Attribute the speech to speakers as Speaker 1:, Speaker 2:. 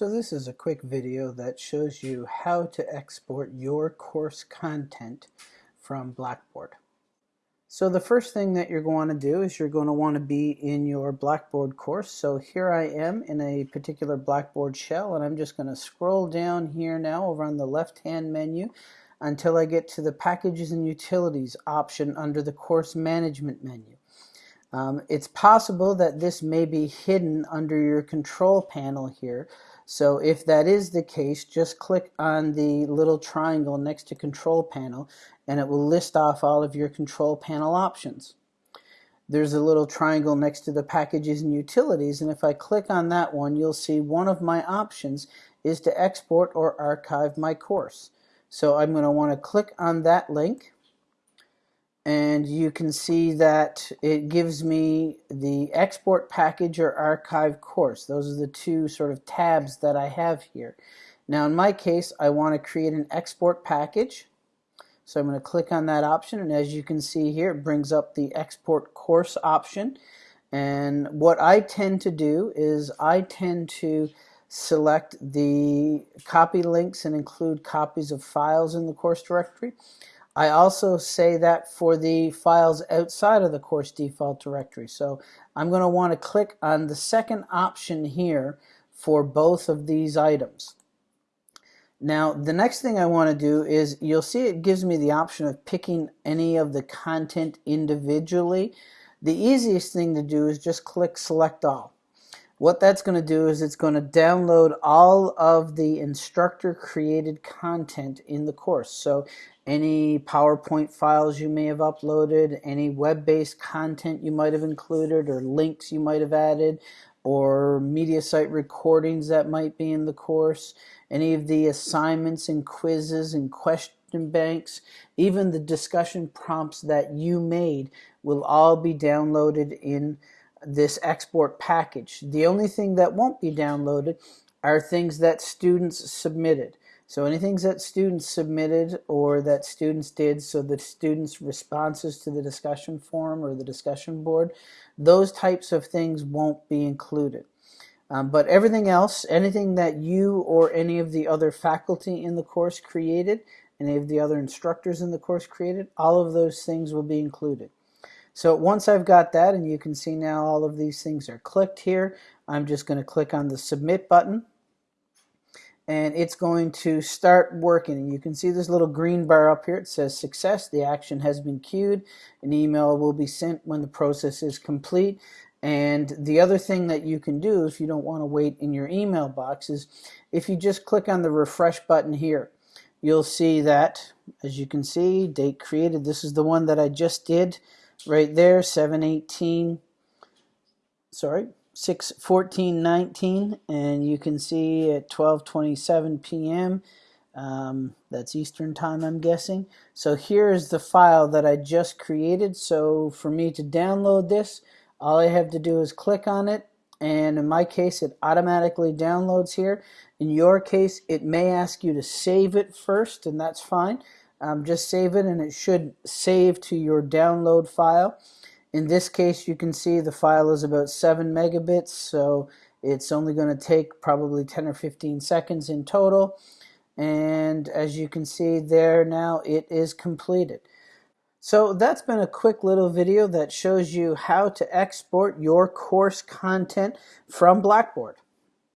Speaker 1: So this is a quick video that shows you how to export your course content from Blackboard. So the first thing that you're going to do is you're going to want to be in your Blackboard course. So here I am in a particular Blackboard shell and I'm just going to scroll down here now over on the left hand menu until I get to the Packages and Utilities option under the Course Management menu. Um, it's possible that this may be hidden under your control panel here. So if that is the case, just click on the little triangle next to control panel and it will list off all of your control panel options. There's a little triangle next to the packages and utilities and if I click on that one you'll see one of my options is to export or archive my course. So I'm going to want to click on that link and you can see that it gives me the export package or archive course. Those are the two sort of tabs that I have here. Now in my case I want to create an export package so I'm going to click on that option and as you can see here it brings up the export course option and what I tend to do is I tend to select the copy links and include copies of files in the course directory. I also say that for the files outside of the course default directory. So I'm going to want to click on the second option here for both of these items. Now the next thing I want to do is you'll see it gives me the option of picking any of the content individually. The easiest thing to do is just click select all what that's going to do is it's going to download all of the instructor created content in the course. So any PowerPoint files you may have uploaded, any web-based content you might have included or links you might have added, or Mediasite recordings that might be in the course, any of the assignments and quizzes and question banks, even the discussion prompts that you made will all be downloaded in this export package. The only thing that won't be downloaded are things that students submitted. So anything that students submitted or that students did, so the students' responses to the discussion forum or the discussion board, those types of things won't be included. Um, but everything else, anything that you or any of the other faculty in the course created, any of the other instructors in the course created, all of those things will be included. So once I've got that, and you can see now all of these things are clicked here, I'm just going to click on the submit button and it's going to start working. And you can see this little green bar up here. It says success. The action has been queued. An email will be sent when the process is complete. And the other thing that you can do if you don't want to wait in your email box is if you just click on the refresh button here, you'll see that, as you can see, date created. This is the one that I just did right there 718 sorry 6 14 19 and you can see at 12:27 p.m. Um, that's Eastern time I'm guessing so here's the file that I just created so for me to download this all I have to do is click on it and in my case it automatically downloads here in your case it may ask you to save it first and that's fine um, just save it and it should save to your download file. In this case you can see the file is about 7 megabits so it's only going to take probably 10 or 15 seconds in total and as you can see there now it is completed. So that's been a quick little video that shows you how to export your course content from Blackboard.